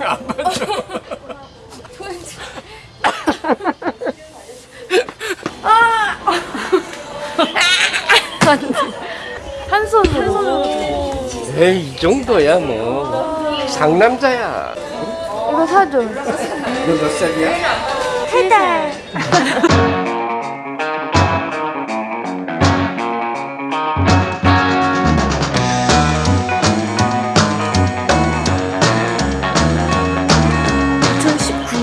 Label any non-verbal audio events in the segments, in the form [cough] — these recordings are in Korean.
안 맞죠? 한 손으로. 에이 이 정도야 뭐 상남자야 이거 사줘. 너몇 살이야? 세 달.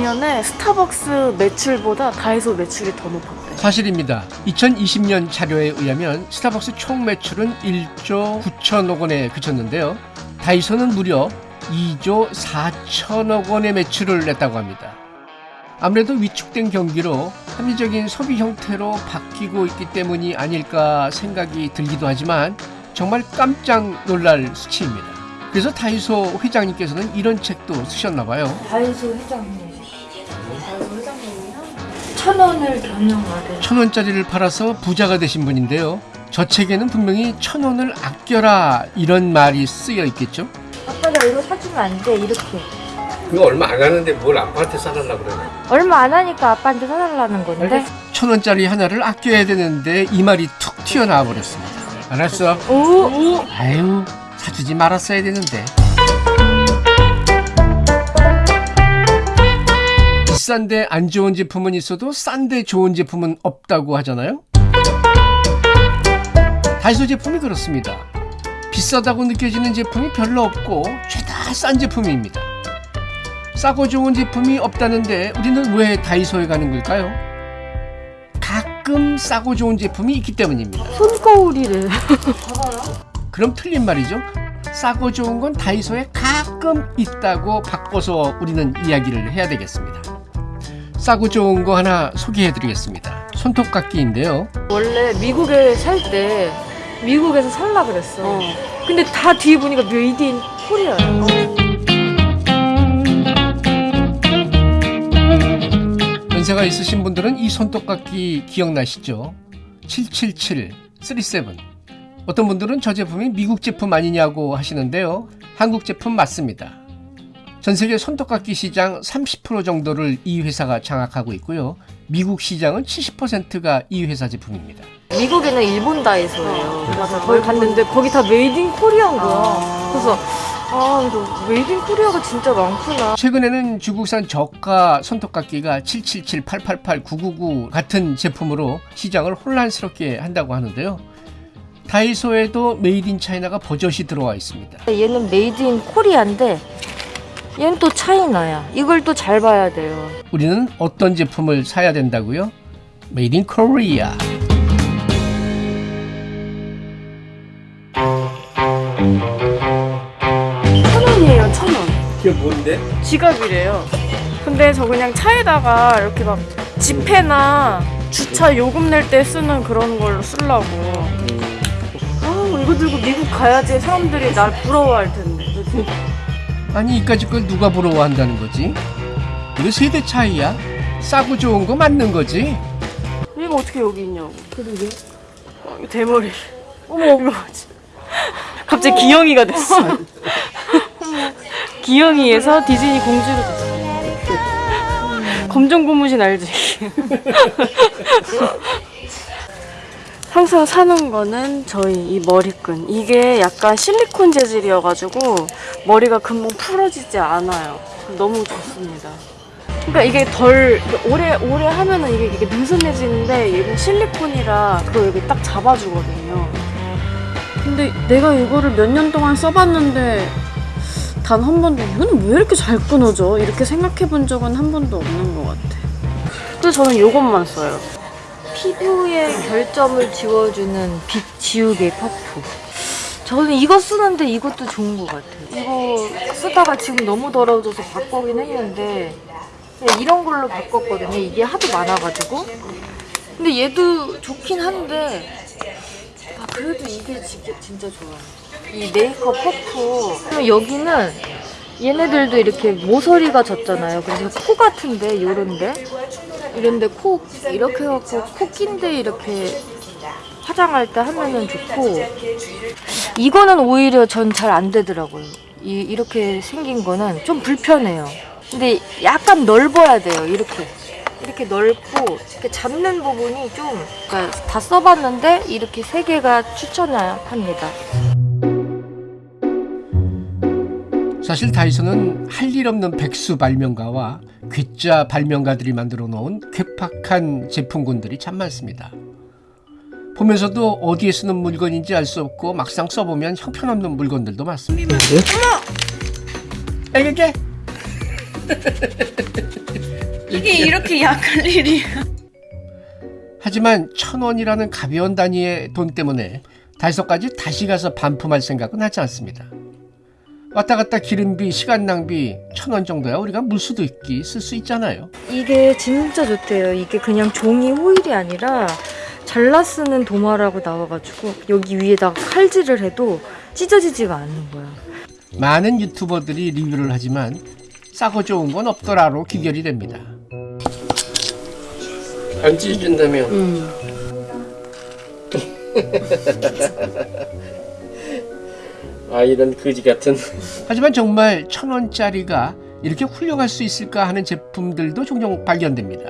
(2019년에) 스타벅스 매출보다 다이소 매출이 더 높았대 사실입니다. 2020년 자료에 의하면 스타벅스 총 매출은 1조 9천억 원에 그쳤는데요. 다이소는 무려 2조 4천억 원의 매출을 냈다고 합니다. 아무래도 위축된 경기로 합리적인 소비 형태로 바뀌고 있기 때문이 아닐까 생각이 들기도 하지만 정말 깜짝 놀랄 수치입니다. 그래서 다이소 회장님께서는 이런 책도 쓰셨나 봐요. 다이소 회장님 천 원을 경영하래 천 원짜리를 팔아서 부자가 되신 분인데요. 저 책에는 분명히 천 원을 아껴라 이런 말이 쓰여 있겠죠. 아빠 나 이거 사주면 안 돼 이렇게 그거 얼마 안 하는데 뭘 아빠한테 사달라 그러네 얼마 안 하니까 아빠한테 사달라는 건데 천 원짜리 하나를 아껴야 되는데 이 말이 툭 튀어나와 버렸습니다. 알았어. 오 아유 사주지 말았어야 되는데. 비싼데 안 좋은 제품은 있어도 싼데 좋은 제품은 없다고 하잖아요. 다이소 제품이 그렇습니다. 비싸다고 느껴지는 제품이 별로 없고 죄다 싼 제품입니다. 싸고 좋은 제품이 없다는데 우리는 왜 다이소에 가는 걸까요? 가끔 싸고 좋은 제품이 있기 때문입니다. 손거울이래 [laughs] 그럼 틀린 말이죠. 싸고 좋은 건 다이소에 가끔 있다고 바꿔서 우리는 이야기를 해야 되겠습니다. 싸고 좋은 거 하나 소개해 드리겠습니다. 손톱깎이인데요. 원래 미국에 살 때 미국에서 살라 그랬어 근데 다 뒤에 보니까 made in Korea야 연세가 있으신 분들은 이 손톱깎이 기억나시죠? 777, 37. 어떤 분들은 저 제품이 미국 제품 아니냐고 하시는데요. 한국 제품 맞습니다. 전 세계 손톱깎이 시장 30% 정도를 이 회사가 장악하고 있고요. 미국 시장은 70%가 이 회사 제품입니다. 미국에는 일본 다이소예요 그래서 거기 갔는데 거기 다 made in Korea인 거야 그래서 아 made in Korea가 진짜 많구나 최근에는 중국산 저가 손톱깎이가 777, 888, 999 같은 제품으로 시장을 혼란스럽게 한다고 하는데요. 다이소에도 Made in China가 버젓이 들어와 있습니다. 얘는 Made in Korea인데 얘는 또 차이나야 이걸 또 잘 봐야 돼요 우리는 어떤 제품을 사야 된다고요? Made in Korea. 천 원이에요, 천 원. 그게 뭔데? 지갑이래요. 근데 저 그냥 차에다가 이렇게 막 지폐나 주차 요금 낼 때 쓰는 그런 걸로 쓰려고. 아, 이거 들고 미국 가야지 사람들이 날 부러워할 텐데. [laughs] 아니 이까짓 걸 누가 부러워한다는 거지? 이거 세대 차이야? 싸고 좋은 거 맞는 거지? 이거 어떻게 여기 있냐고. 그러게. 어, 대머리. 어머, 이거? 갑자기 기영이가 됐어. [laughs] 기영이에서 디즈니 공주로 됐어. 검정 고무신 알지? [laughs] 항상 사는 거는 저희 이 머리끈. 이게 약간 실리콘 재질이어가지고 머리가 금방 풀어지지 않아요. 너무 좋습니다. 그러니까 이게 덜 오래 오래 하면은 이게 이게 느슨해지는데 얘는 실리콘이라 그걸 여기 딱 잡아주거든요. 근데 내가 이거를 몇 년 동안 써봤는데 단 한 번도 이거는 왜 이렇게 잘 끊어져? 이렇게 생각해 본 적은 한 번도 없는 것 같아. 그래서 저는 이것만 써요. 피부의 결점을 지워주는 빛 지우개 퍼프. 저는 이거 쓰는데 이것도 좋은 것 같아요. 이거 쓰다가 지금 너무 더러워져서 바꾸긴 했는데 이런 걸로 바꿨거든요. 이게 하도 많아가지고. 근데 얘도 좋긴 한데 아, 그래도 이게 지- 진짜 좋아요. 이 메이크업 퍼프. 그럼 여기는 얘네들도 이렇게 모서리가 졌잖아요. 그래서 코 같은데 요런데 이런데 코 이렇게 해갖고 코 낀데 이렇게 화장할 때 하면은 좋고 이거는 오히려 전 잘 안 되더라고요. 이, 이렇게 생긴 거는 좀 불편해요. 근데 약간 넓어야 돼요. 이렇게. 이렇게 넓고 이렇게 잡는 부분이 좀 그러니까 다 써봤는데 이렇게 세 개가 추천합니다. 사실 다이소는 할일 없는 백수 발명가와 괴짜 발명가들이 만들어 놓은 괴팍한 제품군들이 참 많습니다. 보면서도 어디에 쓰는 물건인지 알 수 없고 막상 써보면 형편없는 물건들도 많습니다. 어머! 이게 이게 이렇게 약할 일이. 하지만 천 원이라는 가벼운 단위의 돈 때문에 다이소까지 다시 가서 반품할 생각은 하지 않습니다. 왔다 갔다 기름비, 시간 낭비 천 원 정도야 우리가 물수도 있기 쓸 수 있잖아요. 이게 진짜 좋대요. 이게 그냥 종이 호일이 아니라 잘라 쓰는 도마라고 나와가지고 여기 위에다가 칼질을 해도 찢어지지가 않는 거야. 많은 유튜버들이 리뷰를 하지만 싸고 좋은 건 없더라로 귀결이 됩니다. 안 찢어진다며. [laughs] 아 이런 거지 같은. 하지만 정말 천 원짜리가 이렇게 훌륭할 수 있을까 하는 제품들도 종종 발견됩니다.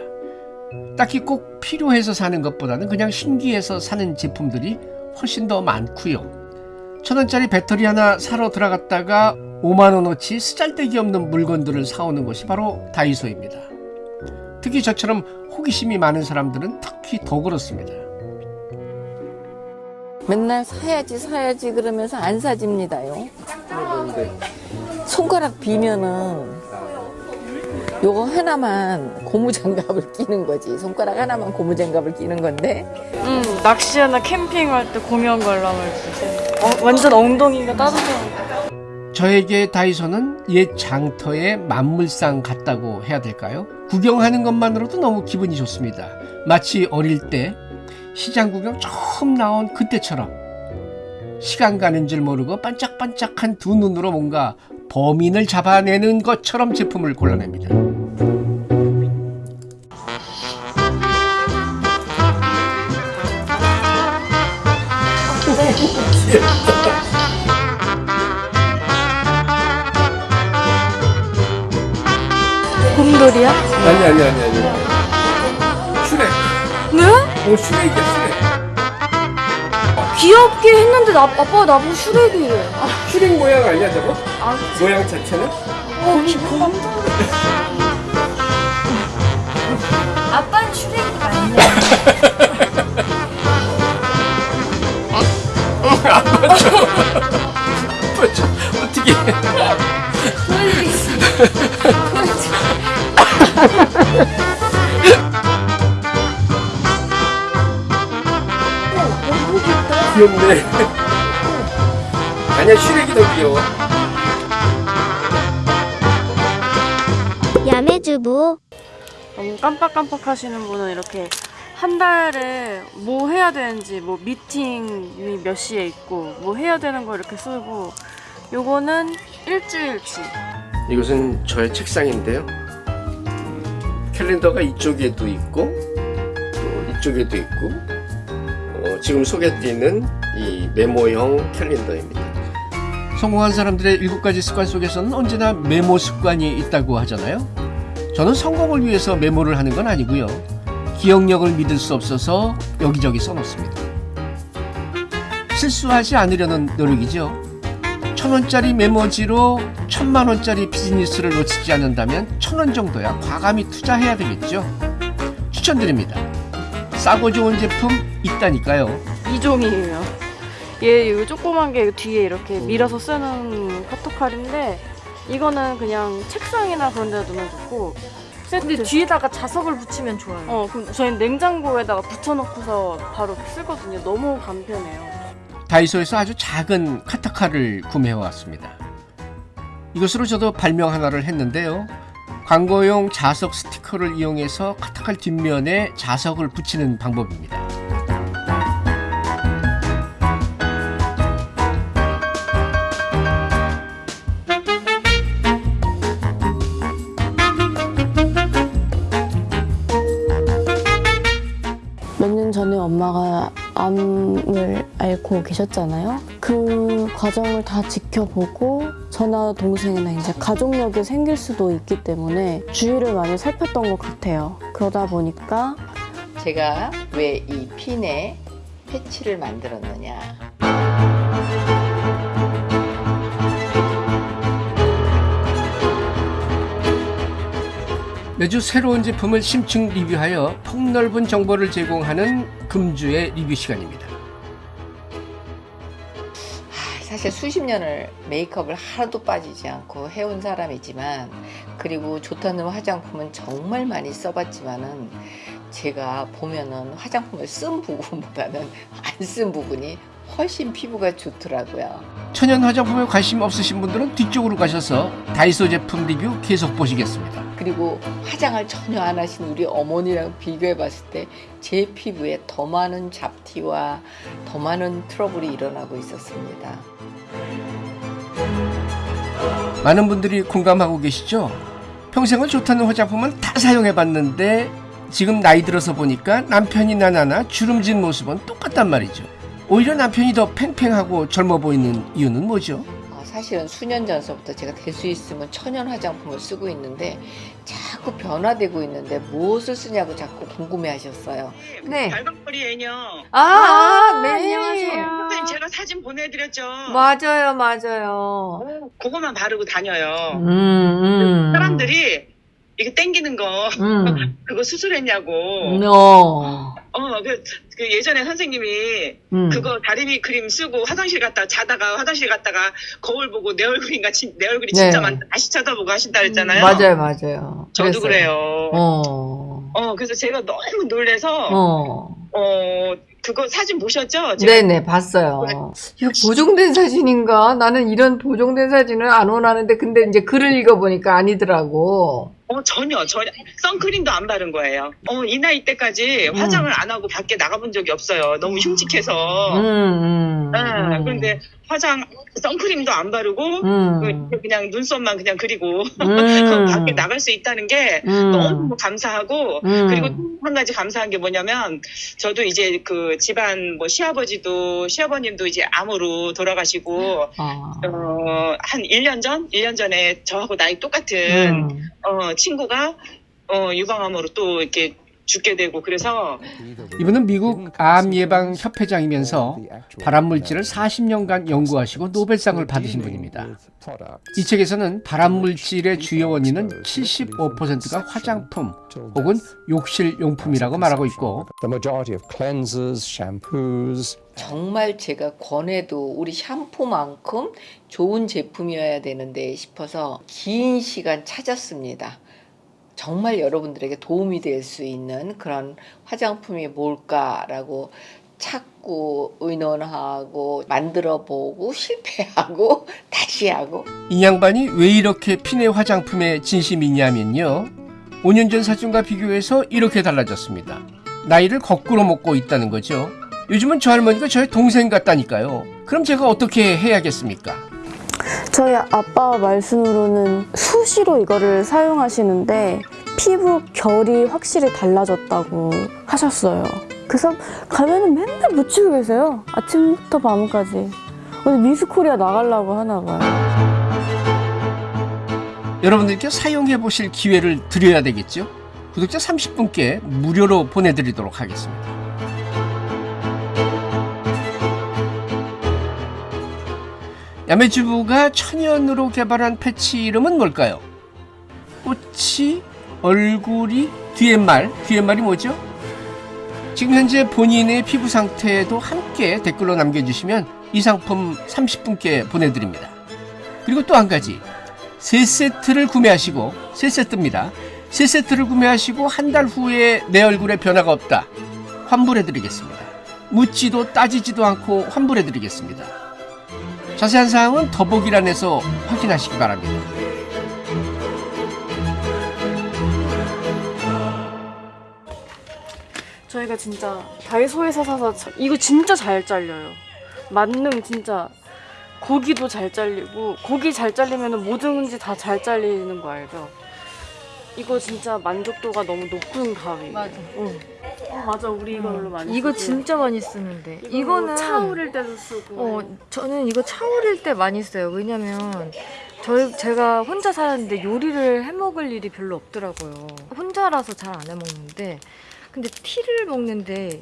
딱히 꼭 필요해서 사는 것보다는 그냥 신기해서 사는 제품들이 훨씬 더 많고요. 천 원짜리 배터리 하나 사러 들어갔다가 5만 원어치 쓰잘데기 없는 물건들을 사오는 곳이 바로 다이소입니다. 특히 저처럼 호기심이 많은 사람들은 특히 더 그렇습니다. 맨날 사야지 사야지 그러면서 안 사집니다요. 손가락 비면은 요거 하나만 고무장갑을 끼는 거지. 손가락 하나만 고무장갑을 끼는 건데 음, 낚시나 캠핑할 때 공연 관람할 때. 어, 완전 엉덩이가 따뜻한. 저에게 다이소는 옛 장터의 만물상 같다고 해야 될까요? 구경하는 것만으로도 너무 기분이 좋습니다. 마치 어릴 때 시장 구경 처음 나온 그때처럼 시간 가는 줄 모르고 반짝반짝한 두 눈으로 뭔가 범인을 잡아내는 것처럼 제품을 골라냅니다. 곰돌이야? 아니 아니 아니 아니. 어 슈렉이야 슈렉. 귀엽게 했는데 나, 아빠가 나보고 슈렉이래. 슈렉 모양 아니야 저거? 아, 모양 자체는? 어, 곰돌이. 아빠는 슈렉이 [laughs] 아니야. 어떻게? 보여드리겠습니다. 귀엽네. 아니야 슈렉이 더 귀여워. 야매주부 너무 깜빡깜빡 하시는 분은 이렇게 한 달에 뭐 해야 되는지 뭐 미팅이 몇 시에 있고 뭐 해야 되는 거 이렇게 쓰고 요거는 일주일치 이것은 저의 책상인데요. 캘린더가 이쪽에도 있고 또 이쪽에도 있고 어, 지금 소개드리는 이 메모형 캘린더입니다. 성공한 사람들의 일곱 가지 습관 속에서는 언제나 메모 습관이 있다고 하잖아요. 저는 성공을 위해서 메모를 하는 건 아니고요. 기억력을 믿을 수 없어서 여기저기 써놓습니다. 실수하지 않으려는 노력이죠. 천 원짜리 메모지로 천만 원짜리 비즈니스를 놓치지 않는다면 천 원 정도야 과감히 투자해야 되겠죠. 추천드립니다. 싸고 좋은 제품 있다니까요. 이종이에요. 얘 이거 조그만 게 뒤에 이렇게 밀어서 쓰는 카토칼인데 이거는 그냥 책상이나 그런 데다 두면 좋고 세트. 근데 뒤에다가 자석을 붙이면 좋아요. 어 그럼 저희는 냉장고에다가 붙여놓고서 바로 쓰거든요. 너무 간편해요. 다이소에서 아주 작은 카타카를 구매해 왔습니다. 이것으로 저도 발명 하나를 했는데요. 광고용 자석 스티커를 이용해서 카타칼 뒷면에 자석을 붙이는 방법입니다. 몇 년 전에 엄마가 암을 앓고 계셨잖아요. 그 과정을 다 지켜보고 저나 동생이나 이제 가족력이 생길 수도 있기 때문에 주의를 많이 살폈던 것 같아요. 그러다 보니까 제가 왜 이 핀에 패치를 만들었느냐. 매주 새로운 제품을 심층 리뷰하여 폭넓은 정보를 제공하는 금주의 리뷰 시간입니다. 아, 사실 수십 년을 메이크업을 하나도 빠지지 않고 해온 사람이지만 그리고 좋다는 화장품은 정말 많이 써봤지만은 제가 보면은 화장품을 쓴 부분보다는 [laughs] 안 쓴 부분이 훨씬 피부가 좋더라고요. 천연 화장품에 관심 없으신 분들은 뒤쪽으로 가셔서 다이소 제품 리뷰 계속 보시겠습니다. 그리고 화장을 전혀 안 하신 우리 어머니랑 비교해 봤을 때 제 피부에 더 많은 잡티와 더 많은 트러블이 일어나고 있었습니다. 많은 분들이 공감하고 계시죠? 평생을 좋다는 화장품은 다 사용해봤는데 지금 나이 들어서 보니까 남편이 나 나나 주름진 모습은 똑같단 말이죠. 오히려 남편이 더 팽팽하고 젊어 보이는 이유는 뭐죠? 어, 사실은 수년 전서부터 제가 될 수 있으면 천연 화장품을 쓰고 있는데 자꾸 변화되고 있는데 무엇을 쓰냐고 자꾸 궁금해 하셨어요. 네. 발광머리 애녀. 아, 아, 네. 선생님 제가 사진 보내드렸죠. 맞아요, 맞아요. 그거만 바르고 다녀요. 음, 음. 사람들이 이게 땡기는 거 음. [laughs] 그거 수술했냐고. 어. 어, 그, 그 예전에 선생님이 음. 그거 다리미 크림 쓰고 화장실 갔다 자다가 화장실 갔다가 거울 보고 내 얼굴인가 진- 내 얼굴이 네. 진짜 많다 다시 쳐다보고 하신다 그랬잖아요. 맞아요, 맞아요. 저도 그랬어요. 그래요. 어. 어. 그래서 제가 너무 놀래서 어. 어, 그거 사진 보셨죠? 네네, 봤어요. 이거 보정된 사진인가? 나는 이런 보정된 사진을 안 원하는데, 근데 이제 글을 읽어보니까 아니더라고. 어, 전혀, 전혀. 선크림도 안 바른 거예요. 어, 이 나이 때까지 음. 화장을 안 하고 밖에 나가본 적이 없어요. 너무 흉측해서. 음, 음. 네, 음. 그런데 화장, 선크림도 안 바르고, 음. 그- 그냥 눈썹만 그냥 그리고, 음. [laughs] 밖에 나갈 수 있다는 게 음. 너무 감사하고, 음. 그리고 또한 가지 감사한 게 뭐냐면, 저도 이제 그 집안 뭐 시아버지도, 시아버님도 이제 암으로 돌아가시고, 아. 어, 한 1년 전? 1년 전에 저하고 나이 똑같은, 음. 어, 친구가 어, 유방암으로 또 이렇게 죽게 되고 그래서 이분은 미국 암 예방 협회장이면서 발암 물질을 40년간 연구하시고 노벨상을 받으신 분입니다. 이 책에서는 발암 물질의 주요 원인은 75%가 화장품 혹은 욕실 용품이라고 말하고 있고 정말 제가 권해도 우리 샴푸만큼 좋은 제품이어야 되는데 싶어서 긴 시간 찾았습니다. 정말 여러분들에게 도움이 될 수 있는 그런 화장품이 뭘까라고 찾고 의논하고 만들어 보고 실패하고 [laughs] 다시 하고 이 양반이 왜 이렇게 피네 화장품에 진심이냐면요. 5년 전 사진과 비교해서 이렇게 달라졌습니다. 나이를 거꾸로 먹고 있다는 거죠. 요즘은 저 할머니가 저의 동생 같다니까요. 그럼 제가 어떻게 해야겠습니까? 저희 아빠 말씀으로는 수시로 이거를 사용하시는데 피부 결이 확실히 달라졌다고 하셨어요. 그래서 가면은 맨날 묻히고 계세요. 아침부터 밤까지. 오늘 미스코리아 나가려고 하나 봐요. 여러분들께 사용해 보실 기회를 드려야 되겠죠? 구독자 30분께 무료로 보내드리도록 하겠습니다. 야매주부가 천연으로 개발한 패치 이름은 뭘까요? 꽃이, 얼굴이, 뒤에 말, 뒤에 말이 뭐죠? 지금 현재 본인의 피부 상태도 함께 댓글로 남겨주시면 이 상품 30분께 보내드립니다. 그리고 또 한 가지 세 세트를 구매하시고 세 세트입니다. 세 세트를 구매하시고 한 달 후에 내 얼굴에 변화가 없다. 환불해드리겠습니다. 묻지도 따지지도 않고 환불해드리겠습니다. 자세한 사항은 더보기란에서 확인하시기 바랍니다. 저희가 진짜 다이소에서 사서 자- 이거 진짜 잘 잘려요. 만능 진짜 고기도 잘 잘리고 고기 잘 잘리면 뭐든지 다 잘 잘리는 거 알죠? 이거 진짜 만족도가 너무 높은 가위. 맞아. 응. 어, 맞아. 우리 이걸로 많이 이거 쓰지. 진짜 많이 쓰는데 이거 이거는 차 오릴 때도 쓰고. 어 저는 이거 차 오릴 때 많이 써요. 왜냐면 저희 제가 혼자 사는데 요리를 해 먹을 일이 별로 없더라고요. 혼자라서 잘 안 해 먹는데 근데 티를 먹는데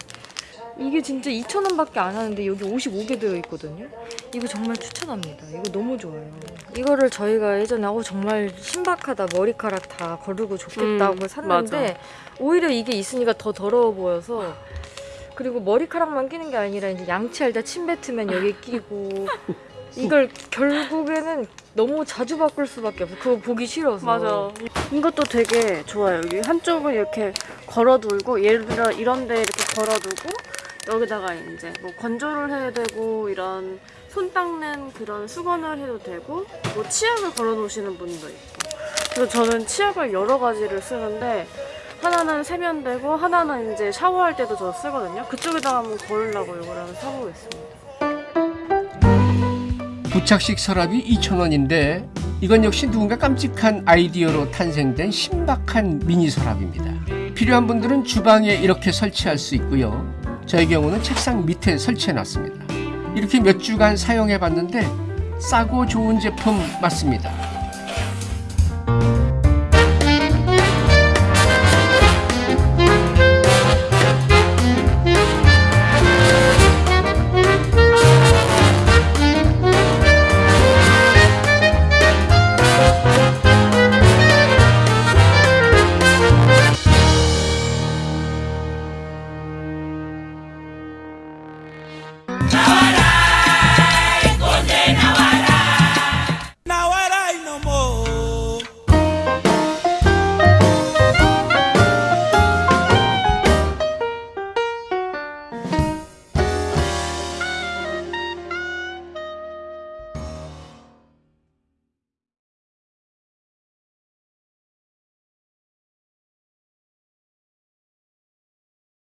이게 진짜 2,000원밖에 안 하는데 여기 55개 들어 있거든요. 이거 정말 추천합니다. 이거 너무 좋아요. 이거를 저희가 예전에 어 정말 신박하다 머리카락 다 거르고 좋겠다고 음, 샀는데 오히려 이게 있으니까 더 더러워 보여서 그리고 머리카락만 끼는 게 아니라 이제 양치할 때 침 뱉으면 여기 끼고 [laughs] 이걸 결국에는 너무 자주 바꿀 수밖에 없어. 그거 보기 싫어서. 맞아. 이것도 되게 좋아요. 여기 한쪽을 이렇게 걸어두고 예를 들어 이런 데 이렇게 걸어두고 여기다가 이제 뭐 건조를 해야 되고 이런 손 닦는 그런 수건을 해도 되고 뭐 치약을 걸어 놓으시는 분도 있고. 그래서 저는 치약을 여러 가지를 쓰는데 하나는 세면되고 하나는 이제 샤워할 때도 저 쓰거든요. 그쪽에다가 한번 걸으려고 한번 사보겠습니다. 부착식 서랍이 2,000원인데 이건 역시 누군가 깜찍한 아이디어로 탄생된 신박한 미니 서랍입니다. 필요한 분들은 주방에 이렇게 설치할 수 있고요. 저의 경우는 책상 밑에 설치해 놨습니다. 이렇게 몇 주간 사용해 봤는데 싸고 좋은 제품 맞습니다.